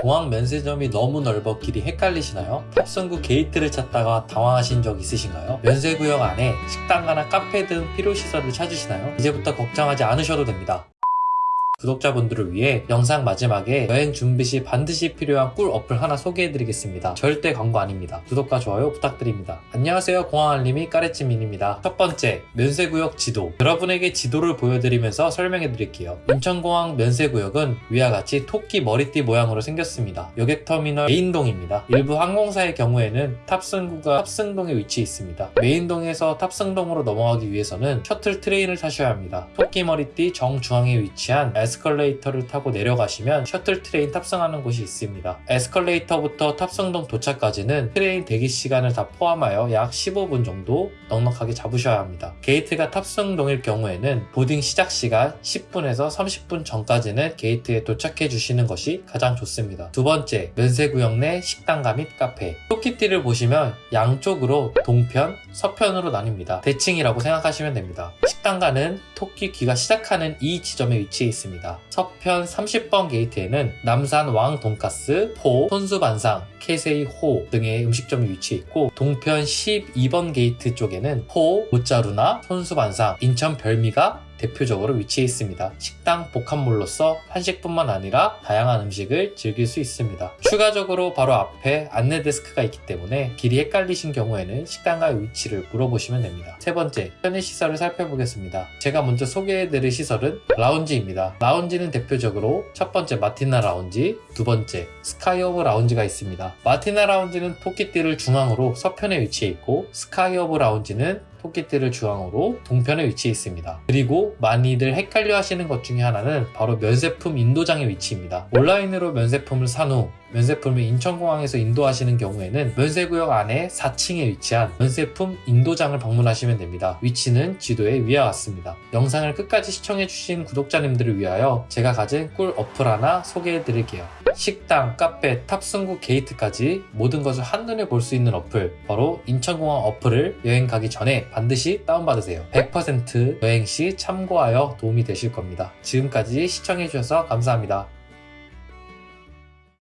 공항 면세점이 너무 넓어 길이 헷갈리시나요? 탑승구 게이트를 찾다가 당황하신 적 있으신가요? 면세구역 안에 식당가나 카페 등 필요시설을 찾으시나요? 이제부터 걱정하지 않으셔도 됩니다. 구독자분들을 위해 영상 마지막에 여행 준비 시 반드시 필요한 꿀 어플 하나 소개해드리겠습니다. 절대 광고 아닙니다. 구독과 좋아요 부탁드립니다. 안녕하세요 공항알림이 까레찌민입니다. 첫 번째, 면세구역 지도. 여러분에게 지도를 보여드리면서 설명해드릴게요. 인천공항 면세구역은 위와 같이 토끼 머리띠 모양으로 생겼습니다. 여객터미널 메인동입니다. 일부 항공사의 경우에는 탑승구가 탑승동에 위치해 있습니다. 메인동에서 탑승동으로 넘어가기 위해서는 shuttle train을 타셔야 합니다. 토끼 머리띠 정중앙에 위치한 에스컬레이터를 타고 내려가시면 shuttle train 탑승하는 곳이 있습니다. 에스컬레이터부터 탑승동 도착까지는 train 대기 시간을 다 포함하여 약 15분 정도 넉넉하게 잡으셔야 합니다. 게이트가 탑승동일 경우에는 boarding 시작 시간 10분에서 30분 전까지는 게이트에 도착해 주시는 것이 가장 좋습니다. 두 번째, 면세구역 내 식당가 및 카페. 토끼띠를 보시면 양쪽으로 동편, 서편으로 나뉩니다. 대칭이라고 생각하시면 됩니다. 식당가는 토끼 귀가 시작하는 이 지점에 위치해 있습니다. 서편 30번 게이트에는 남산 왕 돈가스, 포, 손수반상, 케세이 호 등의 음식점이 위치해 있고 동편 12번 게이트 쪽에는 포, 모짜루나, 손수반상, 인천 별미가 대표적으로 위치해 있습니다. 식당 복합몰로서 한식뿐만 아니라 다양한 음식을 즐길 수 있습니다. 추가적으로 바로 앞에 안내 데스크가 있기 때문에 길이 헷갈리신 경우에는 식당가의 위치를 물어보시면 됩니다. 세 번째, 편의시설을 살펴보겠습니다. 제가 먼저 소개해드릴 시설은 라운지입니다. 라운지는 대표적으로 첫 번째 마티나 라운지, 두 번째 스카이 허브 라운지가 있습니다. 마티나 라운지는 토끼띠를 중앙으로 서편에 위치해 있고 스카이 허브 라운지는 토끼띠를 중앙으로 동편에 위치해 있습니다. 그리고 많이들 헷갈려 하시는 것 중에 하나는 바로 면세품 인도장의 위치입니다. 온라인으로 면세품을 산 후 면세품을 인천공항에서 인도하시는 경우에는 면세구역 안에 4층에 위치한 면세품 인도장을 방문하시면 됩니다. 위치는 지도에 위와 같습니다. 영상을 끝까지 시청해주신 구독자님들을 위하여 제가 가진 꿀 어플 하나 소개해드릴게요. 식당, 카페, 탑승구 게이트까지 모든 것을 한눈에 볼 수 있는 어플 바로 인천공항 어플을 여행 가기 전에 반드시 다운받으세요. 100% 여행 시 참고하여 도움이 되실 겁니다. 지금까지 시청해주셔서 감사합니다.